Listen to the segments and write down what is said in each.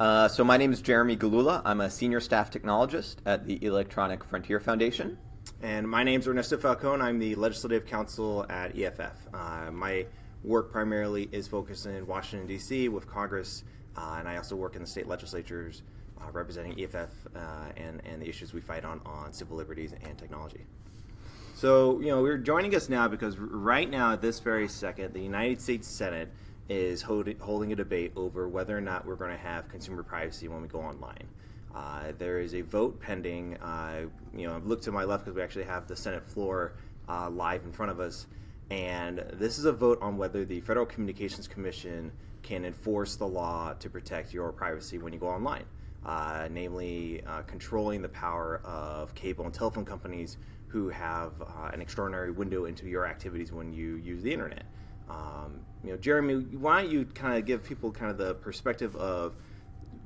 Uh, so my name is Jeremy Gillula. I'm a senior staff technologist at the Electronic Frontier Foundation. And my name is Ernesto Falcon. I'm the legislative counsel at EFF. Uh, my work primarily is focused in Washington, D.C. with Congress, uh, and I also work in the state legislatures uh, representing EFF uh, and, and the issues we fight on on civil liberties and technology. So, you know, we're joining us now because right now, at this very second, the United States Senate is hold, holding a debate over whether or not we're going to have consumer privacy when we go online. Uh, there is a vote pending. Uh, you know, look to my left because we actually have the Senate floor uh, live in front of us. And this is a vote on whether the Federal Communications Commission can enforce the law to protect your privacy when you go online, uh, namely uh, controlling the power of cable and telephone companies who have uh, an extraordinary window into your activities when you use the internet. Um, you know, Jeremy, why don't you kind of give people kind of the perspective of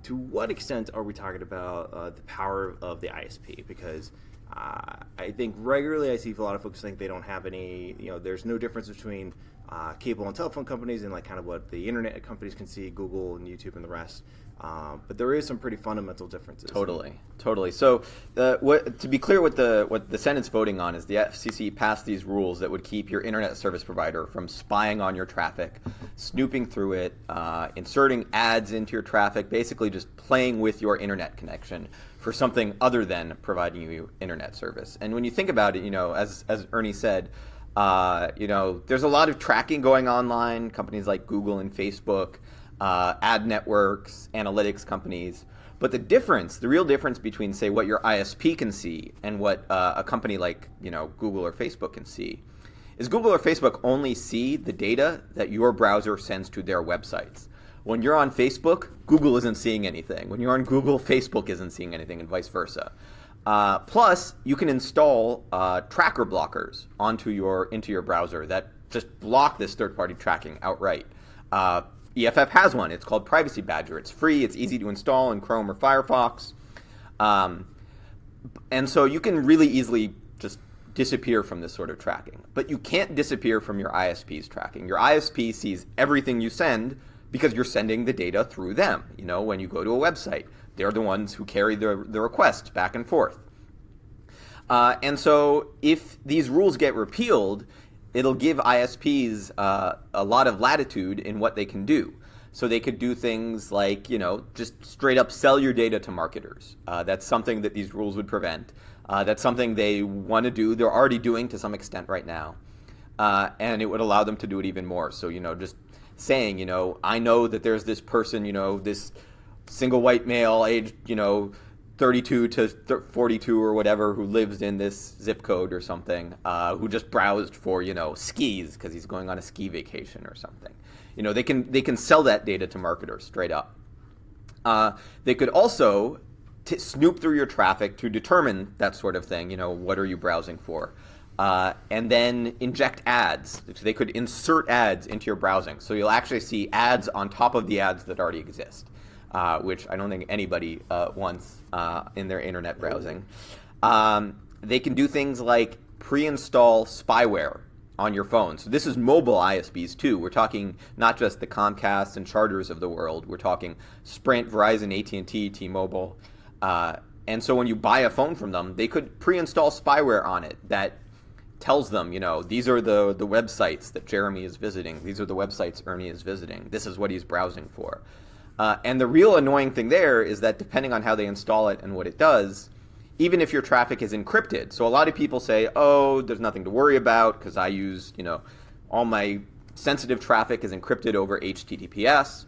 to what extent are we talking about uh, the power of the ISP? Because uh, I think regularly I see a lot of folks think they don't have any, you know, there's no difference between uh, cable and telephone companies and like kind of what the internet companies can see, Google and YouTube and the rest. Um, but there is some pretty fundamental differences. Totally, totally. So, uh, what, to be clear, what the what the Senate's voting on is the FCC passed these rules that would keep your internet service provider from spying on your traffic, snooping through it, uh, inserting ads into your traffic, basically just playing with your internet connection for something other than providing you internet service. And when you think about it, you know, as as Ernie said. Uh, you know, there's a lot of tracking going online. Companies like Google and Facebook uh, ad networks, analytics companies. But the difference, the real difference between, say, what your ISP can see and what uh, a company like, you know, Google or Facebook can see, is Google or Facebook only see the data that your browser sends to their websites. When you're on Facebook, Google isn't seeing anything. When you're on Google, Facebook isn't seeing anything, and vice versa. Uh, plus, you can install uh, tracker blockers onto your into your browser that just block this third-party tracking outright. Uh, EFF has one. It's called Privacy Badger. It's free. It's easy to install in Chrome or Firefox. Um, and so you can really easily just disappear from this sort of tracking. But you can't disappear from your ISP's tracking. Your ISP sees everything you send because you're sending the data through them. You know, when you go to a website, they're the ones who carry the, the requests back and forth. Uh, and so if these rules get repealed, it'll give ISPs uh, a lot of latitude in what they can do. So they could do things like, you know, just straight up sell your data to marketers. Uh, that's something that these rules would prevent. Uh, that's something they want to do. They're already doing to some extent right now. Uh, and it would allow them to do it even more. So, you know, just saying, you know, I know that there's this person, you know, this single white male aged, you know, 32 to 42 or whatever who lives in this zip code or something uh, who just browsed for you know skis because he's going on a ski vacation or something you know they can they can sell that data to marketers straight up uh, they could also snoop through your traffic to determine that sort of thing you know what are you browsing for uh, and then inject ads. So they could insert ads into your browsing. So you'll actually see ads on top of the ads that already exist uh, which I don't think anybody uh, wants uh, in their internet browsing. Um, they can do things like pre-install spyware on your phone. So this is mobile ISPs too. We're talking not just the Comcast and Charters of the world. We're talking Sprint, Verizon, AT&T, T-Mobile. Uh, and so when you buy a phone from them, they could pre-install spyware on it that tells them, you know, these are the, the websites that Jeremy is visiting. These are the websites Ernie is visiting. This is what he's browsing for. Uh, and the real annoying thing there is that depending on how they install it and what it does, even if your traffic is encrypted. So a lot of people say, "Oh, there's nothing to worry about because I use, you know, all my sensitive traffic is encrypted over HTTPS."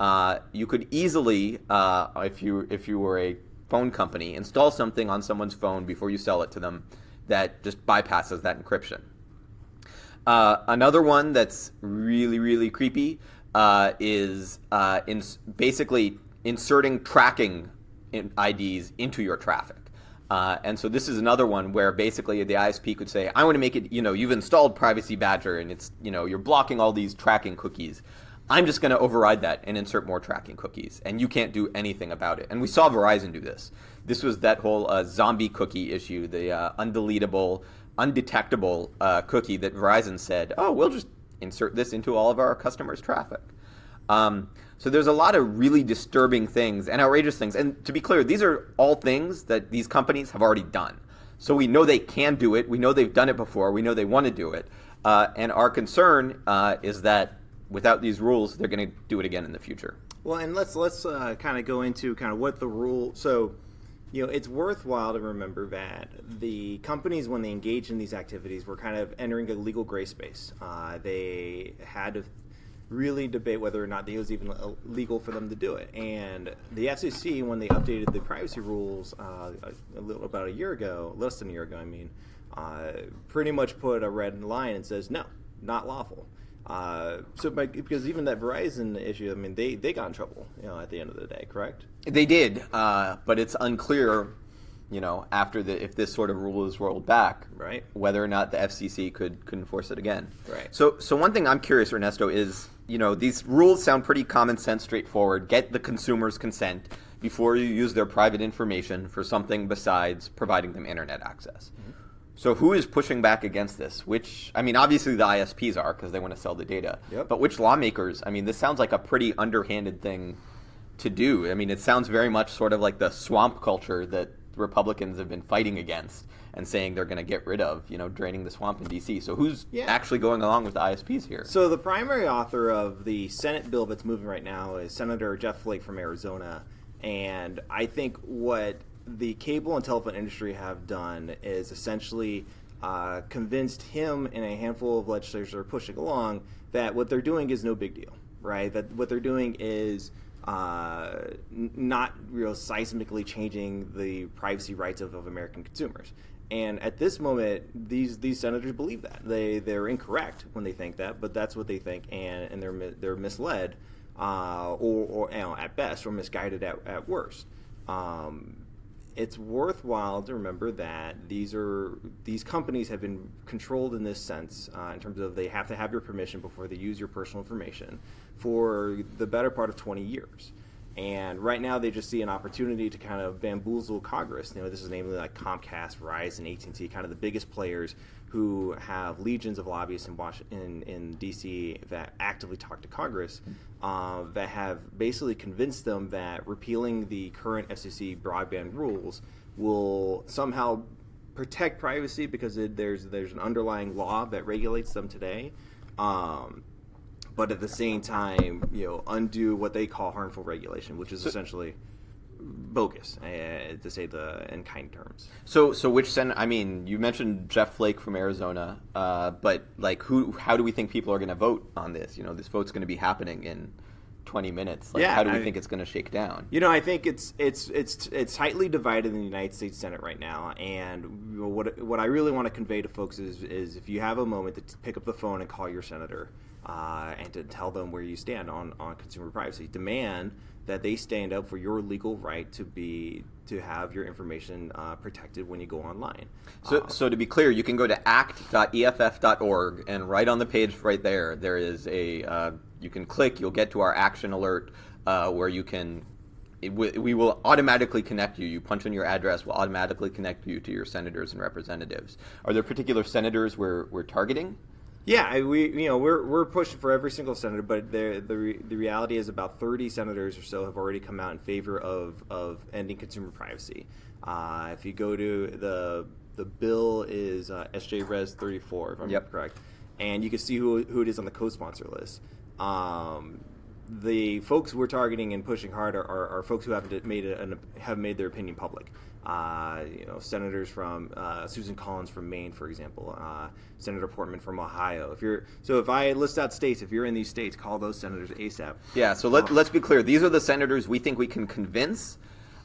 Uh, you could easily, uh, if you if you were a phone company, install something on someone's phone before you sell it to them that just bypasses that encryption. Uh, another one that's really really creepy uh, is uh, in basically inserting tracking in IDs into your traffic. Uh, and so this is another one where basically the ISP could say, I want to make it, you know, you've installed Privacy Badger and it's, you know, you're blocking all these tracking cookies. I'm just going to override that and insert more tracking cookies, and you can't do anything about it. And we saw Verizon do this. This was that whole uh, zombie cookie issue, the uh, undeletable, undetectable uh, cookie that Verizon said, oh, we'll just insert this into all of our customers' traffic. Um, so there's a lot of really disturbing things and outrageous things. And to be clear, these are all things that these companies have already done. So we know they can do it. We know they've done it before. We know they want to do it. Uh, and our concern uh, is that without these rules, they're going to do it again in the future. Well, and let's let's uh, kind of go into kind of what the rule. So, you know, it's worthwhile to remember that the companies, when they engaged in these activities, were kind of entering a legal gray space. Uh, they had to really debate whether or not it was even legal for them to do it. And the FCC, when they updated the privacy rules uh, a, little about a year ago, less than a year ago, I mean, uh, pretty much put a red line and says no, not lawful. Uh, so, by, because even that Verizon issue, I mean, they, they got in trouble, you know, at the end of the day, correct? They did, uh, but it's unclear, you know, after the if this sort of rule is rolled back, right, whether or not the FCC could could enforce it again. Right. So, so one thing I'm curious, Ernesto, is you know, these rules sound pretty common sense, straightforward. Get the consumer's consent before you use their private information for something besides providing them internet access. Mm-hmm. So who is pushing back against this? Which, I mean, obviously the ISPs are because they want to sell the data. Yep. But which lawmakers? I mean, this sounds like a pretty underhanded thing to do. I mean, it sounds very much sort of like the swamp culture that Republicans have been fighting against and saying they're going to get rid of, you know, draining the swamp in D.C. So who's yeah. actually going along with the ISPs here? So the primary author of the Senate bill that's moving right now is Senator Jeff Flake from Arizona, and I think what the cable and telephone industry have done is essentially uh, convinced him and a handful of legislators are pushing along that what they're doing is no big deal, right? That what they're doing is uh, not real seismically changing the privacy rights of, of American consumers. And at this moment, these these senators believe that they they're incorrect when they think that, but that's what they think, and and they're they're misled, uh, or, or you know, at best, or misguided at, at worst. Um, it's worthwhile to remember that these are these companies have been controlled in this sense uh, in terms of they have to have your permission before they use your personal information for the better part of 20 years. And right now, they just see an opportunity to kind of bamboozle Congress. You know, this is namely like Comcast, Verizon, AT&T, kind of the biggest players who have legions of lobbyists in Washington, in, D.C. that actively talk to Congress, uh, that have basically convinced them that repealing the current FCC broadband rules will somehow protect privacy because it, there's there's an underlying law that regulates them today. Um, but at the same time, you know, undo what they call harmful regulation, which is so, essentially bogus, uh, to say the in kind terms. So, so which sen? I mean, you mentioned Jeff Flake from Arizona, uh, but like, who? How do we think people are going to vote on this? You know, this vote's going to be happening in 20 minutes. Like, yeah, how do we I, think it's going to shake down? You know, I think it's it's it's it's tightly divided in the United States Senate right now. And what what I really want to convey to folks is is if you have a moment to pick up the phone and call your senator uh, and to tell them where you stand on, on consumer privacy. Demand that they stand up for your legal right to be to have your information uh, protected when you go online. So, uh, so to be clear, you can go to act.eff.org and right on the page right there, there is a uh, you can click. You'll get to our action alert uh, where you can. It, we will automatically connect you. You punch in your address, we'll automatically connect you to your senators and representatives. Are there particular senators we're, we're targeting? Yeah, we you know we're we're pushing for every single senator, but the the the reality is about 30 senators or so have already come out in favor of of ending consumer privacy. Uh, if you go to the the bill is uh, SJ Res 34, if I'm yep. correct, and you can see who who it is on the co-sponsor list. Um, the folks we're targeting and pushing hard are, are, are folks who haven't made an, have made their opinion public. Uh, you know, senators from uh, Susan Collins from Maine, for example, uh, Senator Portman from Ohio. If you're so, if I list out states, if you're in these states, call those senators ASAP. Yeah. So let, let's be clear. These are the senators we think we can convince.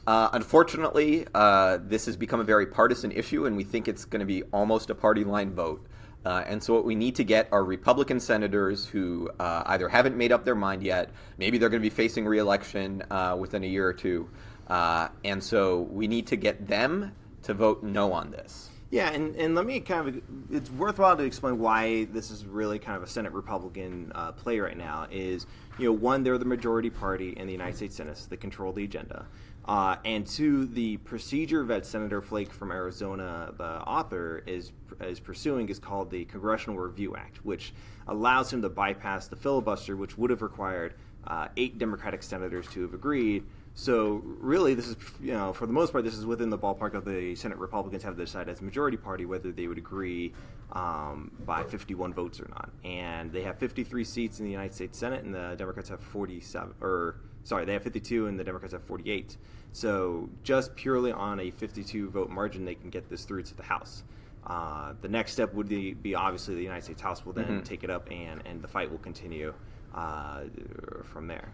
Uh, unfortunately, uh, this has become a very partisan issue, and we think it's going to be almost a party line vote. Uh, and so what we need to get are Republican senators who uh, either haven't made up their mind yet, maybe they're going to be facing reelection uh, within a year or two, uh, and so we need to get them to vote no on this. Yeah, and, and let me kind of, it's worthwhile to explain why this is really kind of a Senate Republican uh, play right now. Is, you know, one, they're the majority party in the United States Senate, so they control the agenda. Uh, and two, the procedure that Senator Flake from Arizona, the author, is is pursuing is called the Congressional Review Act, which allows him to bypass the filibuster, which would have required uh, eight Democratic senators to have agreed. So really, this is you know for the most part, this is within the ballpark of the Senate Republicans have to decide as a majority party whether they would agree um, by 51 votes or not. And they have 53 seats in the United States Senate, and the Democrats have 47 or sorry, they have 52 and the Democrats have 48. So just purely on a 52 vote margin, they can get this through to the House. Uh, the next step would be, be, obviously the United States House will then mm-hmm. take it up and, and the fight will continue uh, from there.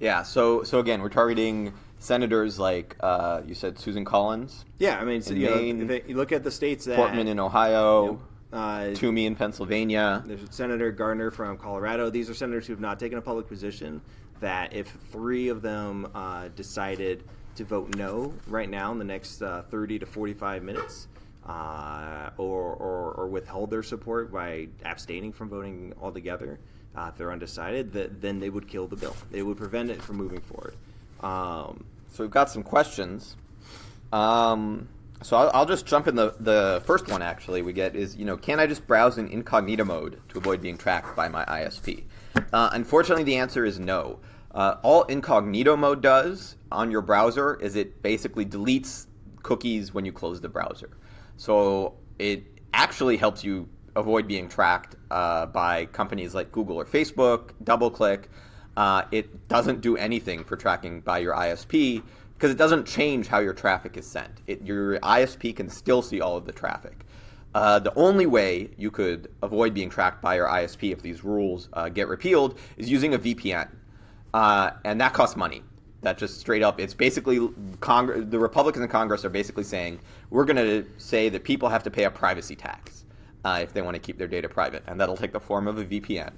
Yeah. So so again, we're targeting senators like uh, you said, Susan Collins. Yeah, I mean, so, you, Maine, know, you look at the states that Portman in Ohio. You know, uh, Toomey in Pennsylvania. There's Senator Gardner from Colorado. These are senators who have not taken a public position. That if three of them uh, decided to vote no right now in the next uh, 30 to 45 minutes, uh, or, or, or, withhold their support by abstaining from voting altogether, uh, if they're undecided, that, then they would kill the bill. They would prevent it from moving forward. Um, so we've got some questions. Um, so I'll, I'll, just jump in the, the first one actually we get is, you know, can I just browse in incognito mode to avoid being tracked by my ISP? Uh, unfortunately, the answer is no. Uh, all incognito mode does on your browser is it basically deletes cookies when you close the browser. So it actually helps you avoid being tracked uh, by companies like Google or Facebook, DoubleClick. Uh, it doesn't do anything for tracking by your ISP because it doesn't change how your traffic is sent. It, your ISP can still see all of the traffic. Uh, the only way you could avoid being tracked by your ISP if these rules uh, get repealed is using a VPN. Uh, and that costs money. That just straight up, it's basically Cong- the Republicans in Congress are basically saying we're going to say that people have to pay a privacy tax uh, if they want to keep their data private, and that'll take the form of a VPN.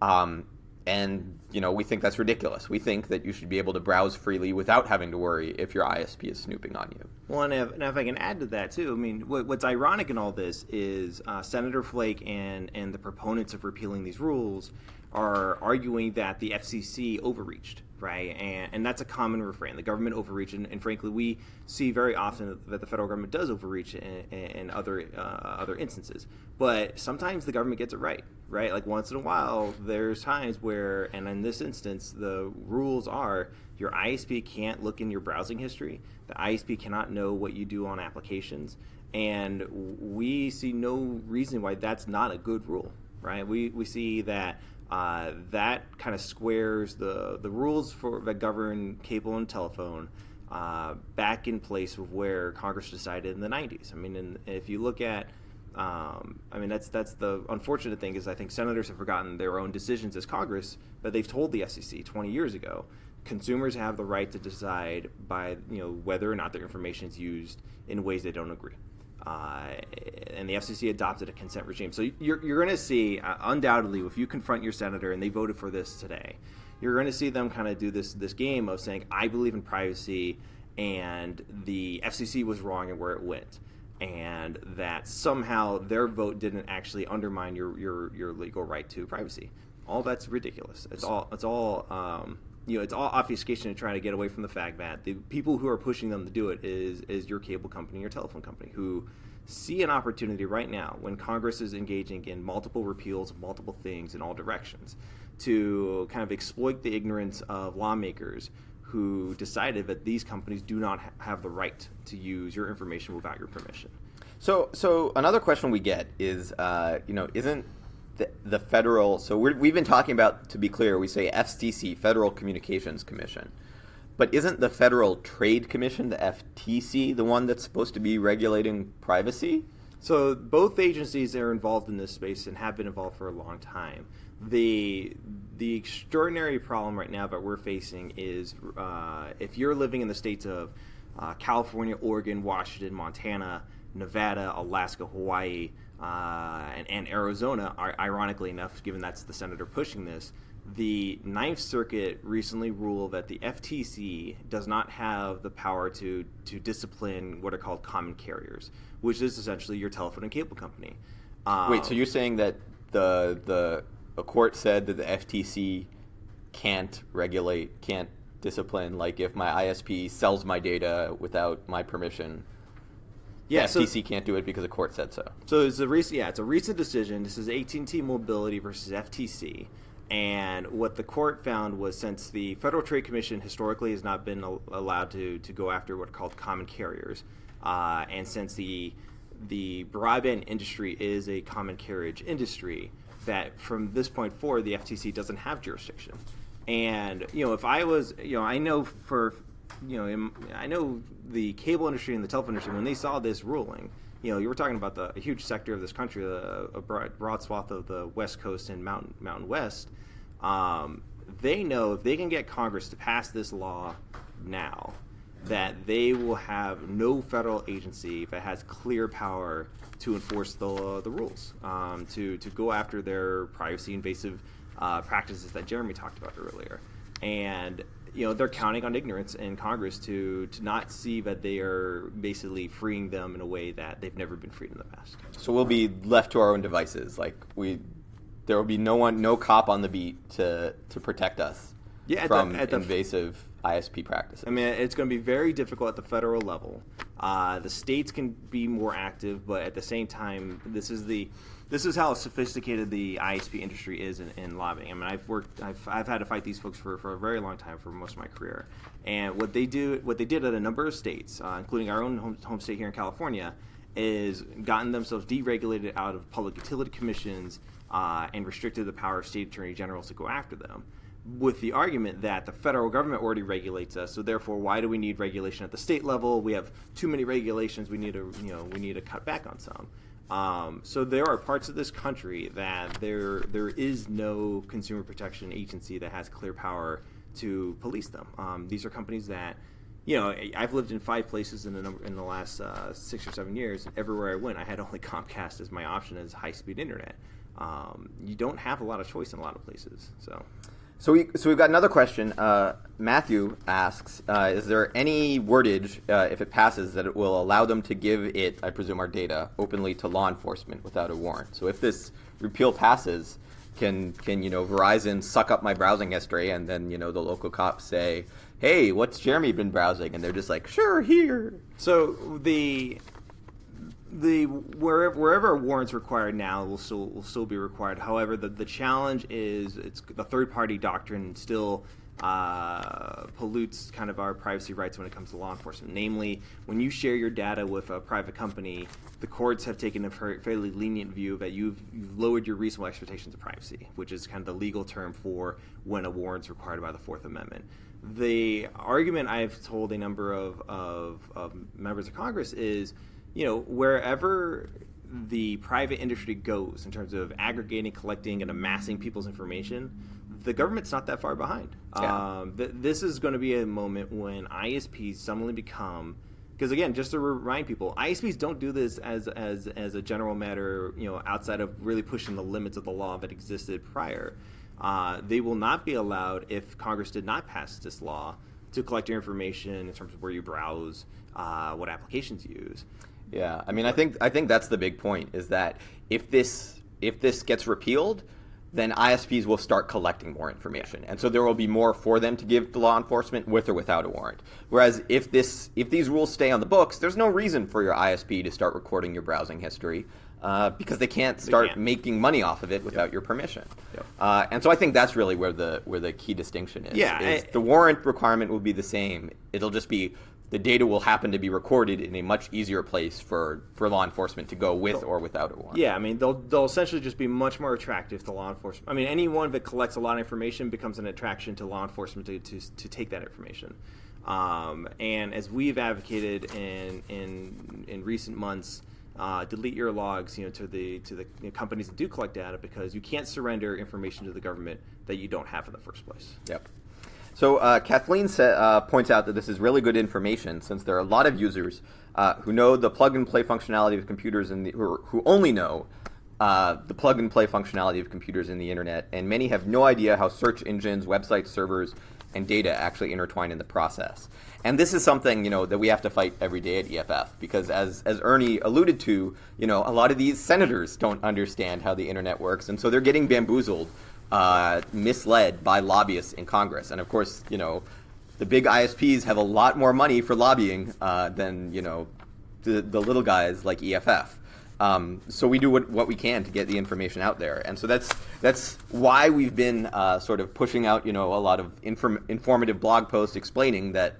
Um, and you know we think that's ridiculous. We think that you should be able to browse freely without having to worry if your ISP is snooping on you. Well, and if, and if I can add to that too, I mean, what, what's ironic in all this is uh, Senator Flake and and the proponents of repealing these rules are arguing that the FCC overreached right? And, and that's a common refrain. The government overreached, and, and, frankly, we see very often that the federal government does overreach in, in other uh, other instances. But sometimes the government gets it right, right? Like once in a while, there's times where, and in this instance, the rules are your ISP can't look in your browsing history. The ISP cannot know what you do on applications, and we see no reason why that's not a good rule, right? We we see that uh, that kind of squares the, the rules for that govern cable and telephone uh, back in place where Congress decided in the 90s. I mean, in, if you look at, um, I mean, that's that's the unfortunate thing is I think senators have forgotten their own decisions as Congress, but they've told the FCC 20 years ago consumers have the right to decide by you know whether or not their information is used in ways they don't agree. Uh, and the FCC adopted a consent regime. So you're, you're going to see, uh, undoubtedly, if you confront your senator and they voted for this today, you're going to see them kind of do this this game of saying, "I believe in privacy," and the FCC was wrong in where it went, and that somehow their vote didn't actually undermine your your, your legal right to privacy. All that's ridiculous. It's all it's all. Um, you know, it's all obfuscation to try to get away from the fact that the people who are pushing them to do it is is your cable company, your telephone company, who see an opportunity right now when Congress is engaging in multiple repeals of multiple things in all directions to kind of exploit the ignorance of lawmakers who decided that these companies do not ha- have the right to use your information without your permission. So, so another question we get is, uh, you know, isn't the, the federal. So we have been talking about, to be clear, we say FCC, Federal Communications Commission. But isn't the Federal Trade Commission, the FTC, the one that's supposed to be regulating privacy? So both agencies are involved in this space and have been involved for a long time. The the extraordinary problem right now that we're facing is uh, if you're living in the states of uh, California, Oregon, Washington, Montana, Nevada, Alaska, Hawaii, uh, and, and, Arizona, ironically enough, given that's the senator pushing this, the Ninth Circuit recently ruled that the FTC does not have the power to to discipline what are called common carriers, which is essentially your telephone and cable company. Um, Wait, so you're saying that the the a court said that the FTC can't regulate, can't discipline, like if my ISP sells my data without my permission, yeah, the FTC so, can't do it because the court said so. So it's a recent, yeah, it's a recent decision. This is AT&T Mobility versus FTC, and what the court found was since the Federal Trade Commission historically has not been allowed to, to go after what are called common carriers, uh, and since the the broadband industry is a common carriage industry, that from this point forward the FTC doesn't have jurisdiction. And you know, if I was, you know, I know for, you know, in, I know the cable industry and the telephone industry when they saw this ruling, you know, you were talking about the a huge sector of this country, a, a broad, broad, swath of the West Coast and Mountain Mountain West. Um, they know if they can get Congress to pass this law now, that they will have no federal agency that has clear power to enforce the the rules, um, to to go after their privacy invasive uh, practices that Jeremy talked about earlier, and you know they're counting on ignorance in Congress to to not see that they are basically freeing them in a way that they've never been freed in the past. So we'll be left to our own devices. Like we, there will be no one, no cop on the beat to to protect us yeah, from the, at the, invasive ISP practices. I mean, it's going to be very difficult at the federal level. Uh, the states can be more active, but at the same time, this is the this is how sophisticated the ISP industry is in, in, lobbying. I mean, I've worked, I've, I've had to fight these folks for, for a very long time, for most of my career. And what they do, what they did at a number of states, uh, including our own home, home state here in California, is gotten themselves deregulated out of public utility commissions uh, and restricted the power of state attorney generals to go after them with the argument that the federal government already regulates us, so therefore, why do we need regulation at the state level? We have too many regulations. We need to, you know, we need to cut back on some. Um, so there are parts of this country that there there is no consumer protection agency that has clear power to police them. Um, these are companies that, you know, I've lived in five places in the number, in the last uh, six or seven years. Everywhere I went, I had only Comcast as my option as high speed internet. Um, you don't have a lot of choice in a lot of places. So. So we so we've got another question. Uh, Matthew asks: uh, Is there any wordage, uh, if it passes, that it will allow them to give it, I presume, our data openly to law enforcement without a warrant? So if this repeal passes, can can you know Verizon suck up my browsing history, and then you know the local cops say, "Hey, what's Jeremy been browsing?" And they're just like, "Sure, here." So the the wherever wherever a warrant's required now will still will still be required. However, the the challenge is it's the third party doctrine still uh, pollutes kind of our privacy rights when it comes to law enforcement. Namely, when you share your data with a private company, the courts have taken a fairly lenient view that you've, you've lowered your reasonable expectations of privacy, which is kind of the legal term for when a warrant's required by the Fourth Amendment. The argument I've told a number of, of, of members of Congress is you know, wherever the private industry goes in terms of aggregating, collecting, and amassing people's information, the government's not that far behind. Yeah. Um, th- this is going to be a moment when ISPs suddenly become because again, just to remind people, ISPs don't do this as as as a general matter, you know, outside of really pushing the limits of the law that existed prior. Uh, they will not be allowed if Congress did not pass this law to collect your information in terms of where you browse, uh, what applications you use. Yeah, I mean, I think I think that's the big point is that if this if this gets repealed, then ISPs will start collecting more information, and so there will be more for them to give to law enforcement with or without a warrant. Whereas if this if these rules stay on the books, there's no reason for your ISP to start recording your browsing history. Uh, because they can't start they can't. making money off of it without yep. your permission, yep. uh, and so I think that's really where the where the key distinction is. Yeah, is I, the warrant requirement will be the same. It'll just be the data will happen to be recorded in a much easier place for, for law enforcement to go with or without a warrant. Yeah, I mean, they'll, they'll essentially just be much more attractive to law enforcement. I mean, anyone that collects a lot of information becomes an attraction to law enforcement to, to, to take that information. Um, and as we've advocated in, in, in recent months, uh, delete your logs, you know, to the to the you know, companies that do collect data because you can't surrender information to the government that you don't have in the first place. Yep. So uh, Kathleen uh, points out that this is really good information since there are a lot of users uh, who know the plug and play functionality of computers and who, who only know uh, the plug and play functionality of computers in the internet, and many have no idea how search engines, websites, servers, and data actually intertwine in the process. And this is something you know that we have to fight every day at EFF because, as as Ernie alluded to, you know a lot of these senators don't understand how the internet works, and so they're getting bamboozled uh, misled by lobbyists in Congress. And of course, you know, the big ISPs have a lot more money for lobbying uh, than you know the, the little guys like EFF. Um, so we do what, what we can to get the information out there, and so that's that's why we've been uh, sort of pushing out, you know, a lot of inform- informative blog posts explaining that,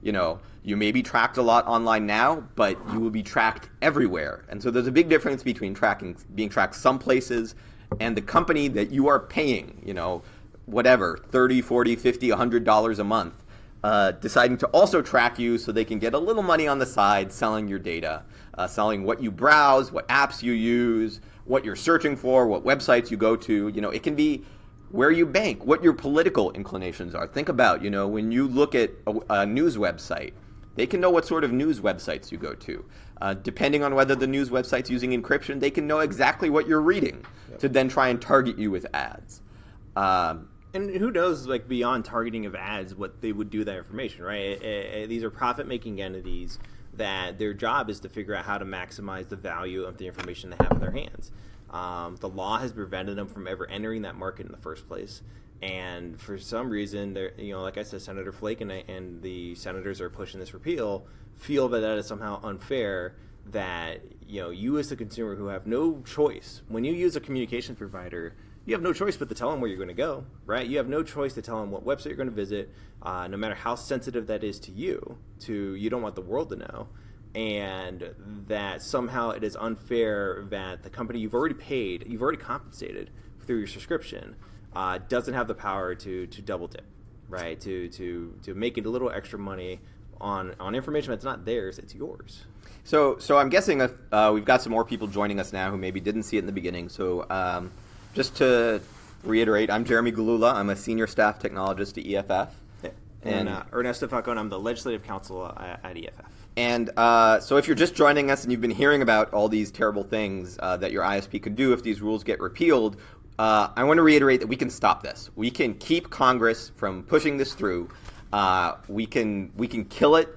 you know, you may be tracked a lot online now, but you will be tracked everywhere, and so there's a big difference between tracking being tracked some places and the company that you are paying, you know, whatever 30, 40, 50, 100 dollars a month uh, deciding to also track you so they can get a little money on the side selling your data, uh, selling what you browse, what apps you use, what you're searching for, what websites you go to. You know, it can be where you bank, what your political inclinations are. Think about, you know, when you look at a, a news website, they can know what sort of news websites you go to. Uh, depending on whether the news website's using encryption, they can know exactly what you're reading yep. to then try and target you with ads. Um, and who knows, like beyond targeting of ads, what they would do with that information, right? Eh, eh, eh, these are profit-making entities that their job is to figure out how to maximize the value of the information they have in their hands. Um, the law has prevented them from ever entering that market in the first place, and for some reason, they're you know, like I said, Senator Flake and, and the senators are pushing this repeal feel that that is somehow unfair. That you know, you as the consumer who have no choice when you use a communications provider you have no choice but to tell them where you're going to go, right? You have no choice to tell them what website you're going to visit, uh, no matter how sensitive that is to you. To you don't want the world to know, and that somehow it is unfair that the company you've already paid, you've already compensated through your subscription, uh, doesn't have the power to to double dip, right? To to to make it a little extra money on on information that's not theirs, it's yours. So so I'm guessing if, uh, we've got some more people joining us now who maybe didn't see it in the beginning. So. Um, just to reiterate, I'm Jeremy Gillula. I'm a senior staff technologist at EFF. And, and uh, Ernesto Falcon, I'm the legislative counsel at, at EFF. And uh, so, if you're just joining us and you've been hearing about all these terrible things uh, that your ISP could do if these rules get repealed, uh, I want to reiterate that we can stop this. We can keep Congress from pushing this through. Uh, we can we can kill it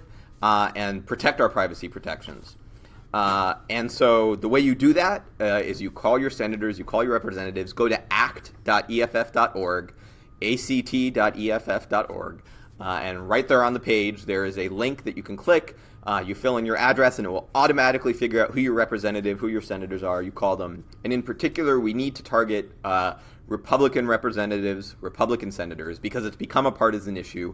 uh, and protect our privacy protections. Uh, and so the way you do that uh, is you call your senators, you call your representatives, go to act.eff.org, act.eff.org, uh, and right there on the page there is a link that you can click. Uh, you fill in your address, and it will automatically figure out who your representative, who your senators are. You call them, and in particular, we need to target Republican representatives, Republican senators, because it's become a partisan issue.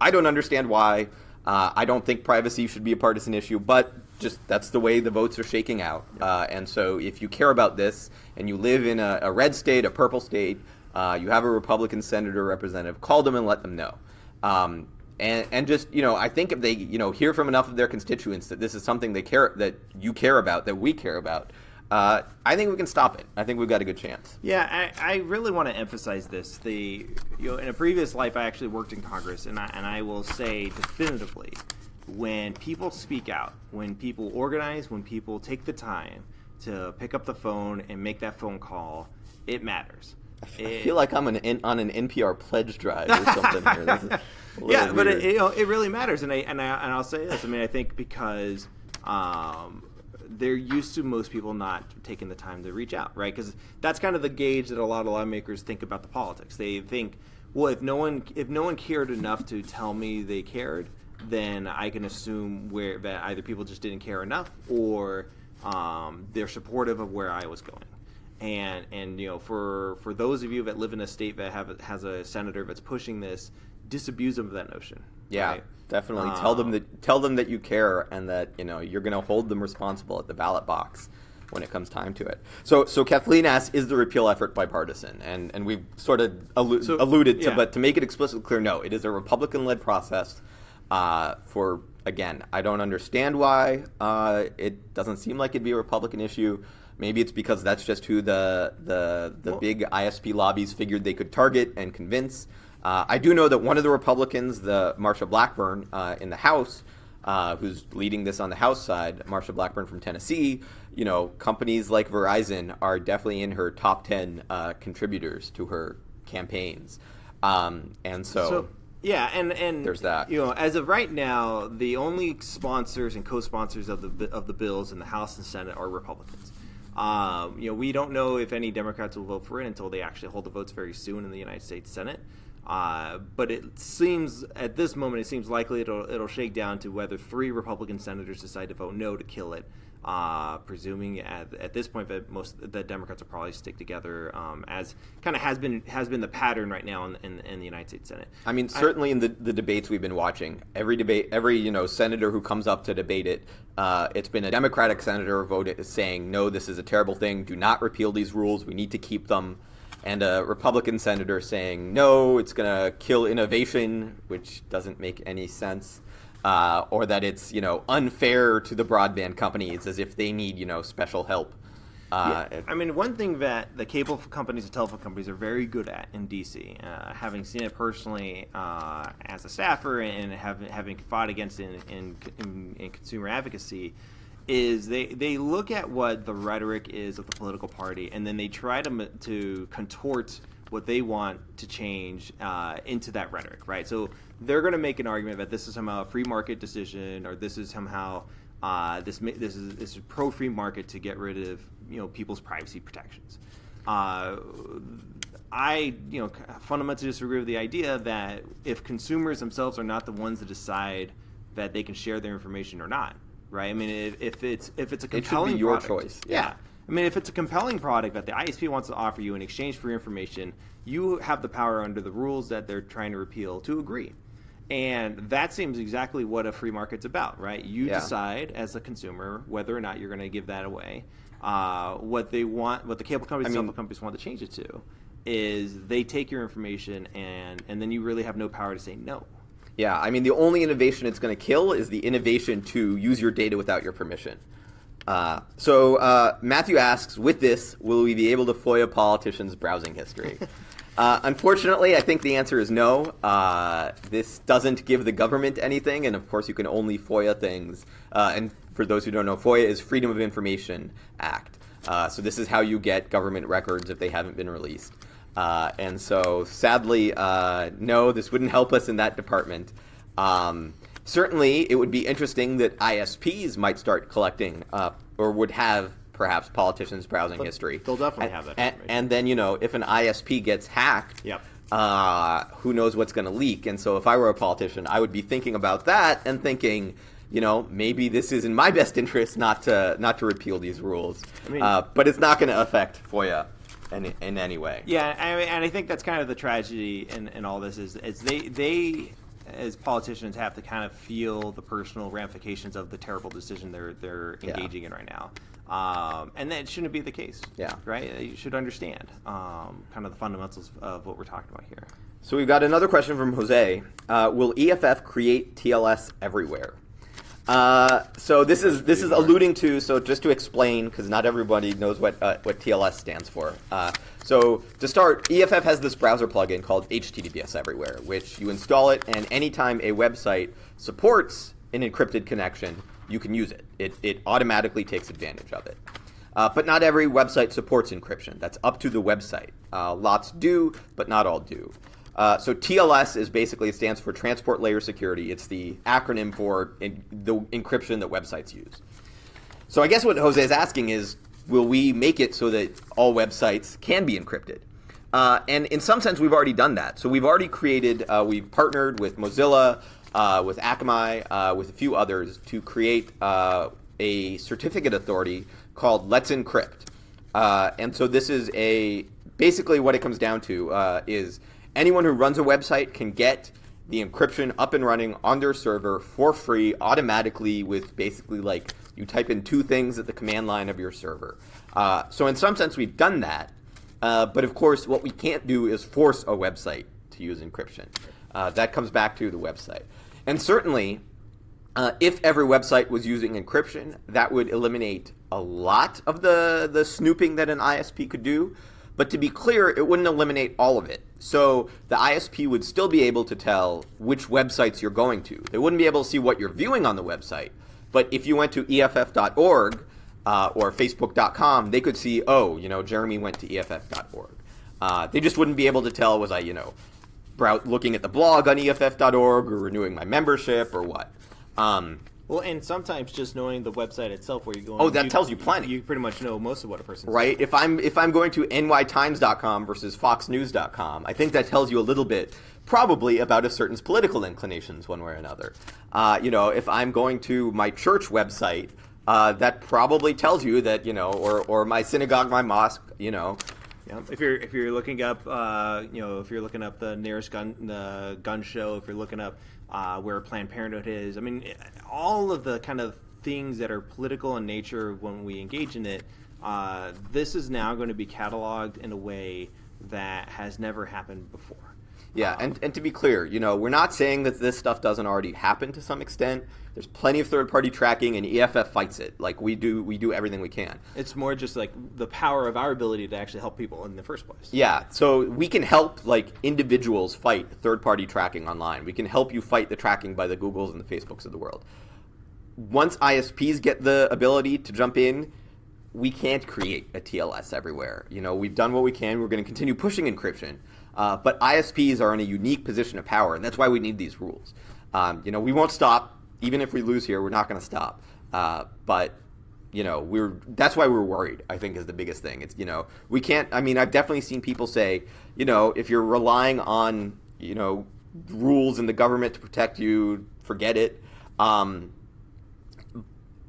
I don't understand why. Uh, I don't think privacy should be a partisan issue, but just that's the way the votes are shaking out. Uh, and so if you care about this and you live in a, a red state, a purple state, uh, you have a Republican senator or representative, call them and let them know. Um, and, and just you know, I think if they you know hear from enough of their constituents that this is something they care that you care about, that we care about, uh, I think we can stop it. I think we've got a good chance. Yeah, I, I really want to emphasize this. The you know, in a previous life, I actually worked in Congress, and I, and I will say definitively when people speak out, when people organize, when people take the time to pick up the phone and make that phone call, it matters. I it, feel like I'm an, on an NPR pledge drive or something here. yeah, weird. but it, you know, it really matters, and I and I and I'll say this. I mean, I think because um, they're used to most people not taking the time to reach out, right? Because that's kind of the gauge that a lot of lawmakers think about the politics. They think, well, if no one if no one cared enough to tell me they cared, then I can assume where that either people just didn't care enough or um, they're supportive of where I was going. And and you know for for those of you that live in a state that have has a senator that's pushing this, disabuse them of that notion. Yeah, right? definitely. Um, tell them that tell them that you care and that you know you're going to hold them responsible at the ballot box when it comes time to it. So, so Kathleen asks, is the repeal effort bipartisan? And and we've sort of allu- so, alluded to, yeah. but to make it explicitly clear, no, it is a Republican-led process. Uh, for again, I don't understand why uh, it doesn't seem like it'd be a Republican issue. Maybe it's because that's just who the the the well, big ISP lobbies figured they could target and convince. Uh, I do know that one of the Republicans, the Marsha Blackburn uh, in the House, uh, who's leading this on the House side, Marsha Blackburn from Tennessee, you know, companies like Verizon are definitely in her top ten uh, contributors to her campaigns, um, and so, so yeah, and and there's that. You know, as of right now, the only sponsors and co-sponsors of the of the bills in the House and Senate are Republicans. Um, you know, we don't know if any Democrats will vote for it until they actually hold the votes very soon in the United States Senate. Uh, but it seems at this moment it seems likely it'll it'll shake down to whether three Republican senators decide to vote no to kill it. Uh, presuming at, at this point that most the Democrats will probably stick together, um, as kind of has been has been the pattern right now in, in, in the United States Senate. I mean, certainly I, in the, the debates we've been watching, every debate, every you know senator who comes up to debate it, uh, it's been a Democratic senator voted saying no, this is a terrible thing. Do not repeal these rules. We need to keep them. And a Republican senator saying no, it's going to kill innovation, which doesn't make any sense uh, or that it's you know unfair to the broadband companies as if they need you know special help. Uh, yeah. I mean, one thing that the cable companies and telephone companies are very good at in DC, uh, having seen it personally uh, as a staffer and having having fought against it in, in, in, consumer advocacy, is they, they look at what the rhetoric is of the political party and then they try to to contort what they want to change uh, into that rhetoric, right? So they're going to make an argument that this is somehow a free market decision, or this is somehow uh, this this is this is pro free market to get rid of you know people's privacy protections. Uh, I you know fundamentally disagree with the idea that if consumers themselves are not the ones that decide that they can share their information or not, right? I mean, if, if it's if it's a compelling it your product, choice, yeah. yeah. I mean, if it's a compelling product that the ISP wants to offer you in exchange for your information, you have the power under the rules that they're trying to repeal to agree. And that seems exactly what a free market's about, right? You yeah. decide as a consumer whether or not you're going to give that away. Uh, what they want, what the cable companies, I mean, companies want to change it to, is they take your information and and then you really have no power to say no. Yeah, I mean the only innovation it's going to kill is the innovation to use your data without your permission. Uh, so uh, Matthew asks, with this, will we be able to FOIA politicians' browsing history? uh, unfortunately, I think the answer is no. Uh, this doesn't give the government anything, and of course, you can only FOIA things. Uh, and for those who don't know, FOIA is Freedom of Information Act. Uh, so this is how you get government records if they haven't been released. And so, sadly, no, this wouldn't help us in that department. Um, certainly it would be interesting that ISPs might start collecting uh, or would have perhaps politicians' browsing history. They'll definitely and, have that. And, and, then you know if an ISP gets hacked, yep. uh, who knows what's going to leak? And so if I were a politician, I would be thinking about that and thinking. You know, maybe this is in my best interest not to not to repeal these rules, I mean, uh, but it's not going to affect FOIA in, in any way. Yeah, I mean, and I think that's kind of the tragedy in, in all this is, is they they as politicians have to kind of feel the personal ramifications of the terrible decision they're they're engaging yeah. in right now. Um, and that shouldn't be the case. Yeah. Right? You should understand um, kind of the fundamentals of what we're talking about here. So we've got another question from Jose. Uh, will EFF create TLS everywhere? Uh, so this is this is alluding to so just to explain because not everybody knows what uh, what TLS stands for. Uh, so to start, EFF has this browser plugin called HTTPS Everywhere, which you install it, and anytime a website supports an encrypted connection, you can use it. It, it automatically takes advantage of it. Uh, but not every website supports encryption. That's up to the website. Uh, lots do, but not all do. Uh, so TLS is basically it stands for Transport Layer Security. It's the acronym for in, the encryption that websites use. So I guess what Jose is asking is, will we make it so that all websites can be encrypted? Uh, and in some sense, we've already done that. So we've already created, uh, we've partnered with Mozilla, uh, with Akamai, uh, with a few others to create uh, a certificate authority called Let's Encrypt. and so this is a basically what it comes down to is anyone who runs a website can get the encryption up and running on their server for free automatically with basically like you type in two things at the command line of your server. Uh, so in some sense, we've done that. Uh, but of course, what we can't do is force a website to use encryption. Uh, that comes back to the website. And certainly, uh, if every website was using encryption, that would eliminate a lot of the, the snooping that an ISP could do. But to be clear, it wouldn't eliminate all of it. So the ISP would still be able to tell which websites you're going to. They wouldn't be able to see what you're viewing on the website. But if you went to EFF.org uh, or Facebook.com, they could see, oh, you know, Jeremy went to EFF.org. Uh, they just wouldn't be able to tell, was I, you know, looking at the blog on EFF.org or renewing my membership or what. Um, Well, and sometimes just knowing the website itself where you're going. Oh, that tells you plenty. You pretty much know most of what a person. right? If I'm if I'm going to nytimes.com versus foxnews.com, I think that tells you a little bit, probably about a certain political inclinations, one way or another. Uh, you know, if I'm going to my church website, uh, that probably tells you that you know, or or my synagogue, my mosque, you know. Yeah. If you're if you're looking up, uh, you know, if you're looking up the nearest gun the gun show, if you're looking up uh, where Planned Parenthood is, I mean, all of the kind of things that are political in nature when we engage in it, uh, this is now going to be cataloged in a way that has never happened before. Yeah, and, and to be clear, you know, we're not saying that this stuff doesn't already happen to some extent. There's plenty of third-party tracking, and EFF fights it. Like we do, we do everything we can. It's more just like the power of our ability to actually help people in the first place. Yeah, so we can help like individuals fight third-party tracking online. We can help you fight the tracking by the Googles and the Facebooks of the world. Once ISPs get the ability to jump in, we can't create a TLS everywhere. You know, we've done what we can. We're going to continue pushing encryption. Uh, but ISPs are in a unique position of power, and that's why we need these rules. Um, you know, we won't stop. Even if we lose here, we're not going to stop. Uh, but you know, we're that's why we're worried. I think is the biggest thing. It's you know, we can't. I mean, I've definitely seen people say, you know, if you're relying on you know rules in the government to protect you, forget it. Um,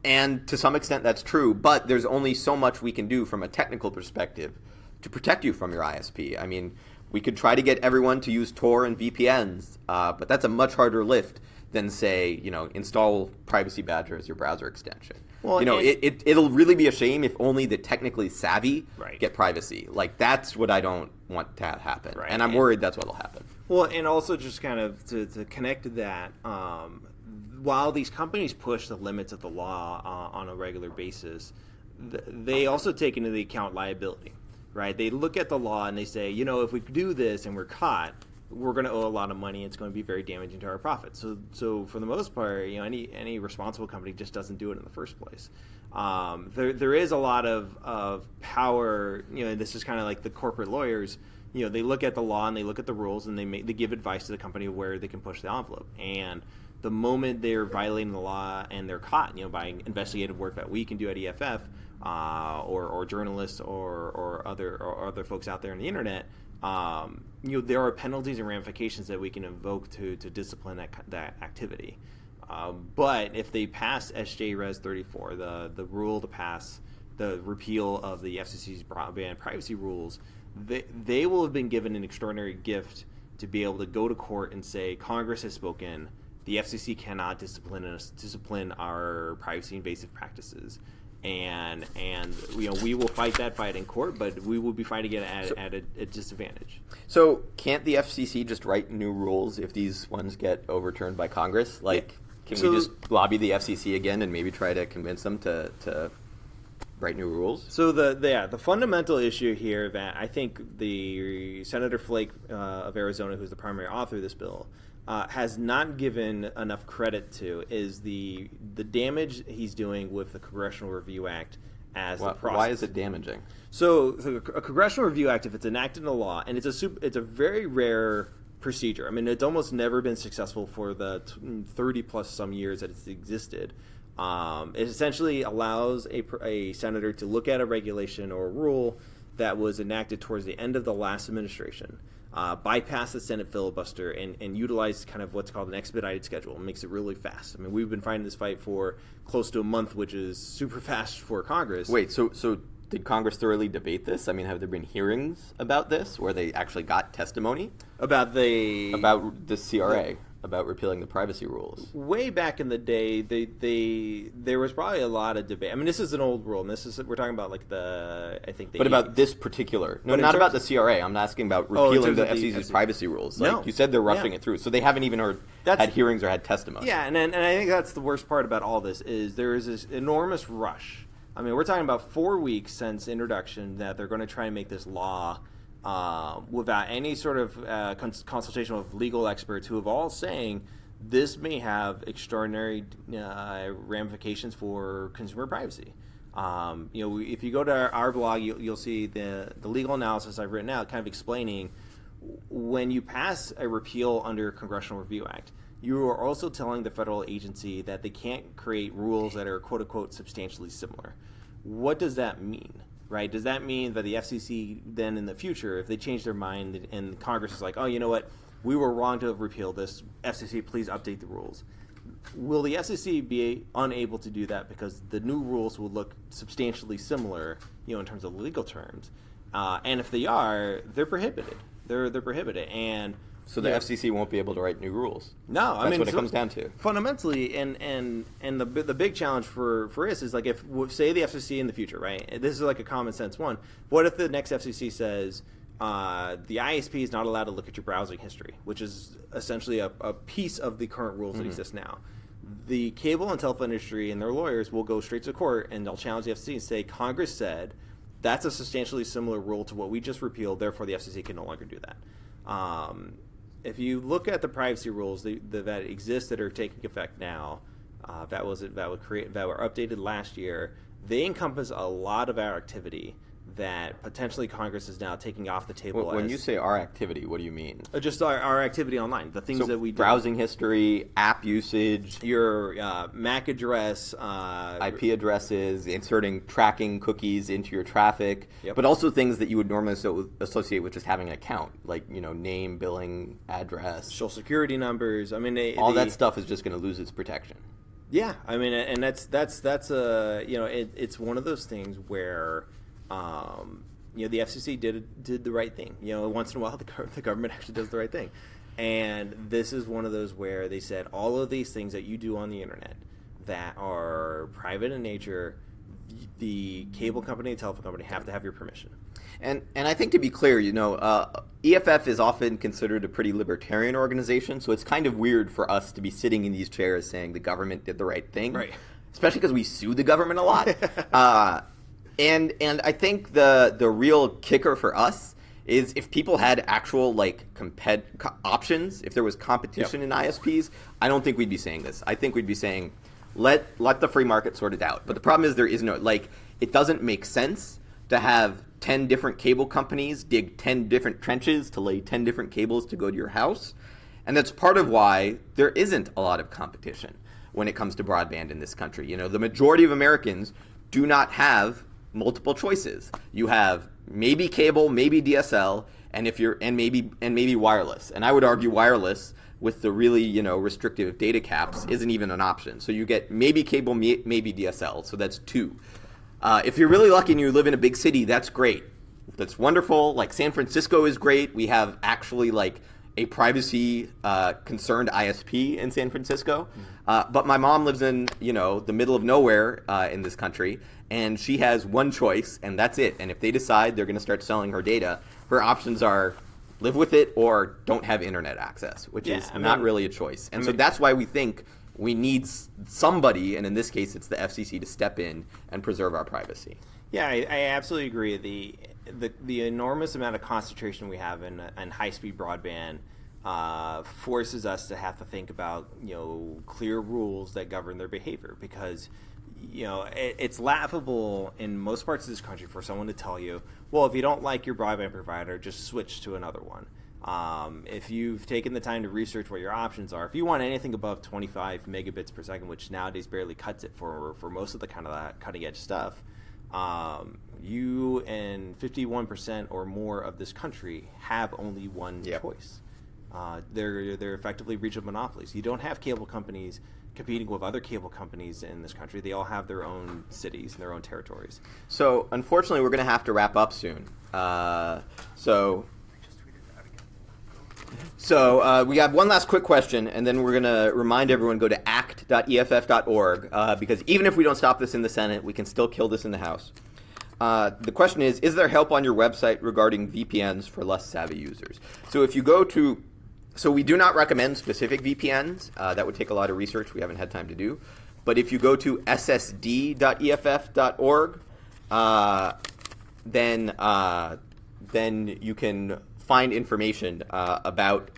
and to some extent, that's true. But there's only so much we can do from a technical perspective to protect you from your ISP. I mean, we could try to get everyone to use Tor and VPNs, uh, but that's a much harder lift than say, you know, install Privacy Badger as your browser extension. Well, you know, it, it, it'll really be a shame if only the technically savvy right. get privacy. Like, that's what I don't want to have happen. Right. And I'm and, worried that's what'll happen. Well, and also just kind of to, to connect to that, um, while these companies push the limits of the law uh, on a regular basis, th- they also take into the account liability right? They look at the law and they say, you know, if we do this and we're caught, we're going to owe a lot of money. It's going to be very damaging to our profits. So, so for the most part, you know, any any responsible company just doesn't do it in the first place. Um, there there is a lot of of power. You know, this is kind of like the corporate lawyers. You know, they look at the law and they look at the rules and they make they give advice to the company where they can push the envelope. And the moment they're violating the law and they're caught, you know, by investigative work that we can do at EFF, uh, or, or journalists or, or other or other folks out there on the internet, um, you know, there are penalties and ramifications that we can invoke to, to discipline that, that activity. Uh, but if they pass SJ Res 34, the, the rule to pass the repeal of the FCC's broadband privacy rules, they, they will have been given an extraordinary gift to be able to go to court and say, Congress has spoken, the FCC cannot discipline us, discipline our privacy invasive practices and and you know we will fight that fight in court, but we will be fighting it at, so, at a, a, disadvantage. So can't the FCC just write new rules if these ones get overturned by Congress? Like, can so, we just lobby the FCC again and maybe try to convince them to to write new rules? So the, the yeah the fundamental issue here that I think the Senator Flake uh, of Arizona, who's the primary author of this bill, uh, has not given enough credit to is the the damage he's doing with the Congressional Review Act as why, the process. Why is it damaging? So, so, a Congressional Review Act, if it's enacted into law, and it's a super, it's a very rare procedure. I mean, it's almost never been successful for the 30 plus some years that it's existed. Um, it essentially allows a, a senator to look at a regulation or a rule that was enacted towards the end of the last administration uh, bypass the Senate filibuster and, and utilize kind of what's called an expedited schedule. It makes it really fast. I mean, we've been fighting this fight for close to a month, which is super fast for Congress. Wait, so so did Congress thoroughly debate this? I mean, have there been hearings about this where they actually got testimony about the about the CRA? About repealing the privacy rules. Way back in the day, they they there was probably a lot of debate. I mean, this is an old rule, and this is we're talking about like the I think. The but 80s. about this particular, no, but not about the CRA. I'm asking about oh, repealing oh, the FCC's the privacy rules. Like no. you said, they're rushing yeah. it through, so they haven't even heard that's, had hearings or had testimony. Yeah, and and I think that's the worst part about all this is there is this enormous rush. I mean, we're talking about four weeks since introduction that they're going to try and make this law uh, without any sort of uh, cons- consultation with legal experts who have all saying this may have extraordinary uh, ramifications for consumer privacy. Um, you know, if you go to our, our blog, you, will see the the legal analysis I've written out, kind of explaining when you pass a repeal under Congressional Review Act, you are also telling the federal agency that they can't create rules that are quote unquote substantially similar. What does that mean? Right? Does that mean that the FCC then in the future, if they change their mind and Congress is like, oh, you know what, we were wrong to have repealed this, FCC, please update the rules. Will the FCC be unable to do that because the new rules will look substantially similar, you know, in terms of legal terms? Uh, and if they are, they're prohibited. They're they're prohibited, and so the yeah. FCC won't be able to write new rules. No, I That's mean what it so comes down to. Fundamentally, and and and the the big challenge for for us is like if say the FCC in the future, right? This is like a common sense one. What if the next FCC says uh, the ISP is not allowed to look at your browsing history, which is essentially a, a piece of the current rules mm-hmm. that exist now. The cable and telephone industry and their lawyers will go straight to court and they'll challenge the FCC and say Congress said that's a substantially similar rule to what we just repealed. Therefore, the FCC can no longer do that. Um, if you look at the privacy rules that, that exist that are taking effect now, uh, that was that were create that were updated last year. They encompass a lot of our activity that potentially Congress is now taking off the table. Well, when you say our activity, what do you mean? Uh, just our, our, activity online, the things so that we do. browsing history, app usage, your uh, MAC address, uh, IP addresses, inserting tracking cookies into your traffic, yep. but also things that you would normally associate with just having an account, like you know name, billing, address, social security numbers. I mean, they, all that stuff is just going to lose its protection. Yeah, I mean, and that's that's that's a you know it, it's one of those things where um, you know, the FCC did did the right thing. You know, once in a while, the, the government actually does the right thing. And this is one of those where they said all of these things that you do on the internet that are private in nature, the cable company and telephone company have to have your permission. And and I think to be clear, you know, uh, EFF is often considered a pretty libertarian organization, so it's kind of weird for us to be sitting in these chairs saying the government did the right thing, right? Especially because we sue the government a lot. uh, and and I think the the real kicker for us is if people had actual like compet co- options, if there was competition yep. in ISPs, I don't think we'd be saying this. I think we'd be saying let let the free market sort it out. But the problem is there is no like it doesn't make sense to have 10 different cable companies dig 10 different trenches to lay 10 different cables to go to your house. And that's part of why there isn't a lot of competition when it comes to broadband in this country. You know, the majority of Americans do not have multiple choices. You have maybe cable, maybe DSL, and if you're and maybe and maybe wireless. And I would argue wireless with the really you know restrictive data caps isn't even an option. So you get maybe cable, maybe DSL. So that's two. Uh, if you're really lucky and you live in a big city, that's great. That's wonderful. Like San Francisco is great. We have actually like a privacy uh, concerned ISP in San Francisco. Mm-hmm. Uh, but my mom lives in you know the middle of nowhere uh, in this country, and she has one choice, and that's it. And if they decide they're going to start selling her data, her options are live with it or don't have internet access, which yeah, is I not really a choice. And I so that's why we think we need somebody, and in this case, it's the FCC, to step in and preserve our privacy. Yeah, I, I absolutely agree. The, the the enormous amount of concentration we have in, in high speed broadband uh, forces us to have to think about you know clear rules that govern their behavior because you know, it, it's laughable in most parts of this country for someone to tell you, well, if you don't like your broadband provider, just switch to another one. Um, if you've taken the time to research what your options are, if you want anything above 25 megabits per second, which nowadays barely cuts it for for most of the kind of that cutting edge stuff, um, you and 51% or more of this country have only one yep. choice. Uh, they're they're effectively regional monopolies. You don't have cable companies competing with other cable companies in this country. They all have their own cities and their own territories. So, unfortunately, we're going to have to wrap up soon. Uh, so, so uh, we have one last quick question, and then we're going to remind everyone go to act.eff.org uh, because even if we don't stop this in the Senate, we can still kill this in the House. Uh, the question is Is there help on your website regarding VPNs for less savvy users? So if you go to so we do not recommend specific VPNs. Uh, that would take a lot of research we haven't had time to do. But if you go to ssd.eff.org, uh, then uh, then you can find information uh, about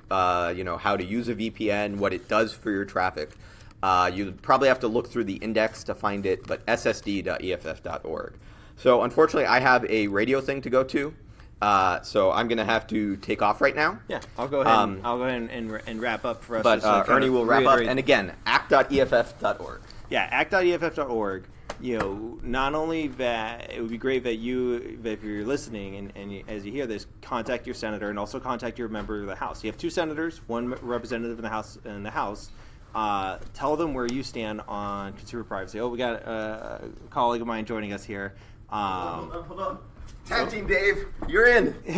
you know how to use a VPN, what it does for your traffic. You probably have to look through the index to find it, but ssd.eff.org. So unfortunately, I have a radio thing to go to. Uh, so I'm gonna have to take off right now. Yeah, I'll go ahead. Um, and, I'll go ahead and, and, and wrap up for us. But uh, Ernie will wrap up. And again, act.eff.org. yeah, act.eff.org. You know, not only that, it would be great that you, that if you're listening and, and you, as you hear this, contact your senator and also contact your member of the House. You have two senators, one representative in the House. In the House, uh, tell them where you stand on consumer privacy. Oh, we got uh, a colleague of mine joining us here. Um, hold on. Tag team Dave, you're in. Boom!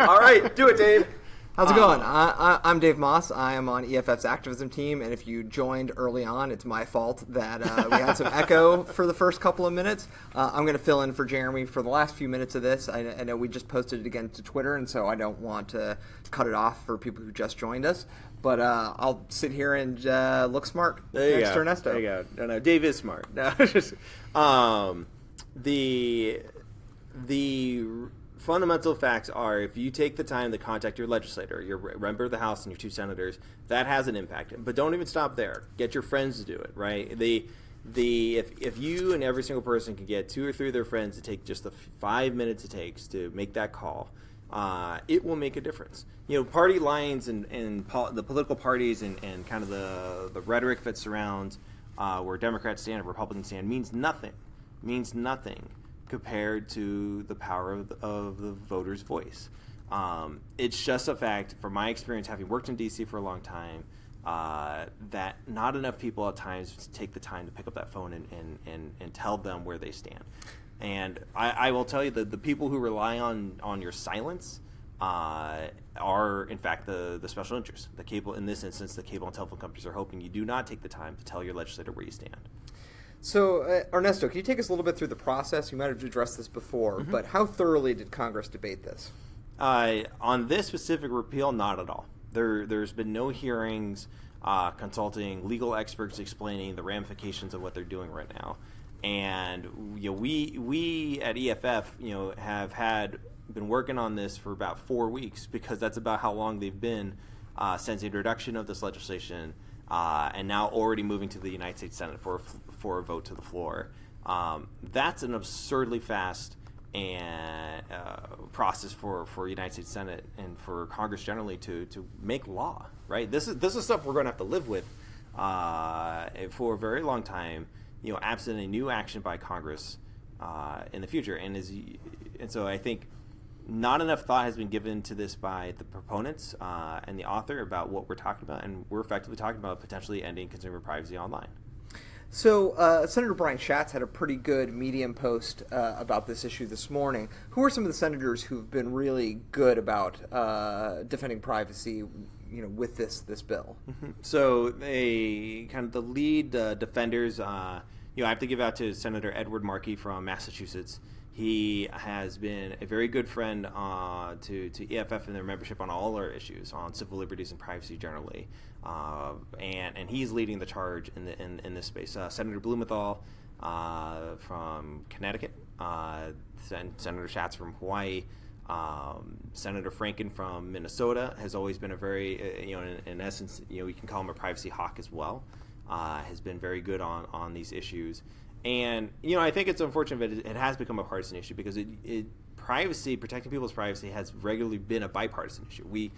All right, do it, Dave. How's it Um, going? I, I, I'm Dave Maass. I am on EFF's activism team, and if you joined early on, it's my fault that uh, we had some echo for the first couple of minutes. Uh, I'm going to fill in for Jeremy for the last few minutes of this. I, I know we just posted it again to Twitter, and so I don't want to cut it off for people who just joined us. But uh, I'll sit here and uh, look smart There you next go. to Ernesto. There you go. No, no, Dave is smart. No, just, um, the the fundamental facts are if you take the time to contact your legislator, your member of the House, and your two senators, that has an impact. But don't even stop there. Get your friends to do it. Right. The the if, if you and every single person can get two or three of their friends to take just the five minutes it takes to make that call, uh, it will make a difference. You know, party lines and, and pol- the political parties and, and kind of the, the rhetoric that surrounds uh, where Democrats stand and Republicans stand means nothing. Means nothing compared to the power of the, of the voter's voice. Um, it's just a fact, from my experience, having worked in D.C. for a long time, uh, that not enough people at times take the time to pick up that phone and, and, and, and tell them where they stand. And I, I will tell you that the people who rely on, on your silence uh, are, in fact, the, the special interests. The cable, in this instance, the cable and telephone companies are hoping you do not take the time to tell your legislator where you stand. So, uh, Ernesto, can you take us a little bit through the process? You might have addressed this before, Mm-hmm. but how thoroughly did Congress debate this? Uh, on this specific repeal, not at all. There, there's been no hearings uh, consulting legal experts explaining the ramifications of what they're doing right now. And you know, we we at EFF, you know, have had been working on this for about four weeks because that's about how long they've been uh, since the introduction of this legislation, uh, and now already moving to the United States Senate for a f- for a vote to the floor. Um, that's an absurdly fast and uh, process for for United States Senate and for Congress generally to to make law. Right. This is this is stuff we're going to have to live with uh, for a very long time. You know, absent a new action by Congress uh, in the future. And you, and so I think not enough thought has been given to this by the proponents uh, and the author about what we're talking about, and we're effectively talking about potentially ending consumer privacy online. So, uh, Senator Brian Schatz had a pretty good Medium post uh, about this issue this morning. Who are some of the senators who've been really good about uh, defending privacy, you know, with this this bill? So they kind of the lead uh, defenders. Uh, you know, I have to give out to Senator Edward Markey from Massachusetts. He has been a very good friend uh, to to EFF and their membership on all our issues on civil liberties and privacy generally, uh, and and he's leading the charge in the in, in this space. Uh, Senator Blumenthal uh, from Connecticut, uh, Sen- Senator Schatz from Hawaii. Um, Senator Franken from Minnesota has always been a very, uh, you know, in, in essence, you know, we can call him a privacy hawk as well. Uh, has been very good on on these issues, and you know, I think it's unfortunate that it, it has become a partisan issue because it, it privacy, protecting people's privacy, has regularly been a bipartisan issue. We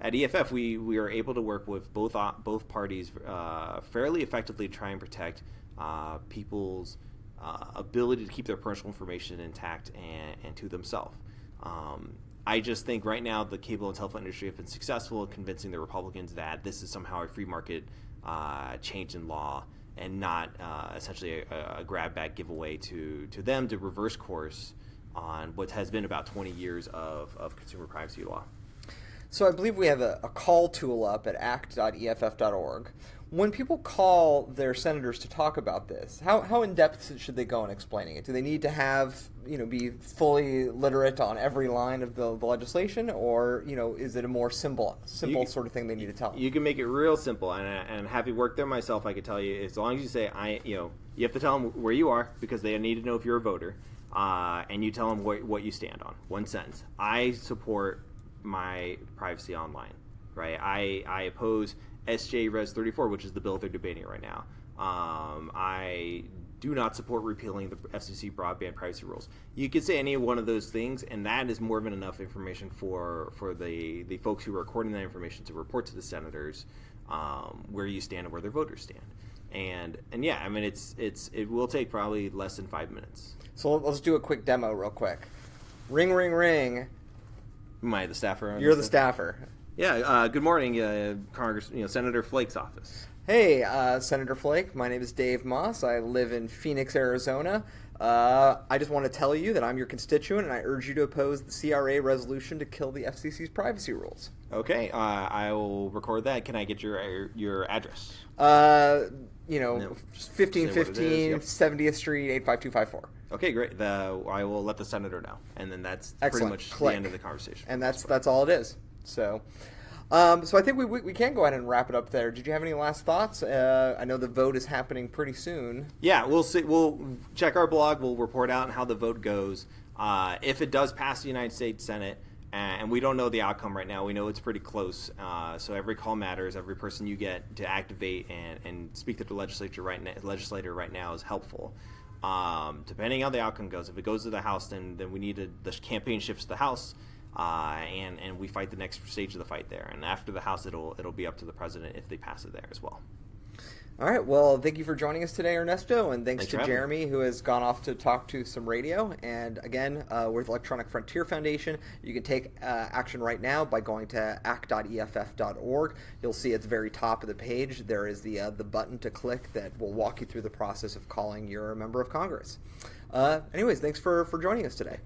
at EFF we we are able to work with both uh, both parties uh, fairly effectively to try and protect uh, people's uh, ability to keep their personal information intact and, and to themselves. Um, I just think right now the cable and telephone industry have been successful in convincing the Republicans that this is somehow a free market uh, change in law and not essentially a, a grab bag giveaway to, to them to reverse course on what has been about 20 years of, of consumer privacy law. So, I believe we have a, a call tool up at act.eff.org. When people call their senators to talk about this, how, how in depth should they go in explaining it? Do they need to have, you know, be fully literate on every line of the, the legislation, or you know, is it a more simple, simple You- sort of thing they need to tell? them? You can make it real simple, and, and having worked there myself, I could tell you as long as you say I, you know, you have to tell them where you are because they need to know if you're a voter, uh, and you tell them what, what you stand on. One sentence: I support my privacy online. Right? I I oppose SJ Res 34, which is the bill they're debating right now. Um, I do not support repealing the FCC broadband privacy rules. You could say any one of those things, and that is more than enough information for for the the folks who are recording that information to report to the senators um, where you stand and where their voters stand. And and yeah, I mean it's it's it will take probably less than five minutes. So let's do a quick demo real quick. Ring, ring, ring. Am I the staffer? You're the staffer. Yeah. Uh, good morning, uh, Congress. You know, Senator Flake's office. Hey, uh, Senator Flake. My name is Dave Maass. I live in Phoenix, Arizona. Uh, I just want to tell you that I'm your constituent, and I urge you to oppose the CRA resolution to kill the FCC's privacy rules. Okay. Uh, I will record that. Can I get your your address? Uh, you know, No. fifteen Say what it is, fifteen yep. 70th Street, 85254. Okay, great. The, I will let the senator know, and then that's pretty much Click. the end of the conversation. And that's that's all it is. So, um, so I think we, we, we can go ahead and wrap it up there. Did you have any last thoughts? Uh, I know the vote is happening pretty soon. Yeah, we'll see. We'll check our blog. We'll report out how the vote goes. Uh, if it does pass the United States Senate, and we don't know the outcome right now, we know it's pretty close. Uh, so every call matters. Every person you get to activate and, and speak to the legislature right now, legislator right now is helpful. Um, depending on how the outcome goes, if it goes to the House, then then we need to, the campaign shifts to the House. Uh, and and we fight the next stage of the fight there, and after the House, it'll it'll be up to the president if they pass it there as well. All right. Well, thank you for joining us today, Ernesto, and thanks Thanks to Jeremy, who has gone off to talk to some radio. And again, uh, with Electronic Frontier Foundation, you can take uh, action right now by going to act.eff.org. You'll see at the very top of the page there is the uh, the button to click that will walk you through the process of calling your member of Congress. Uh, anyways, thanks for for joining us today.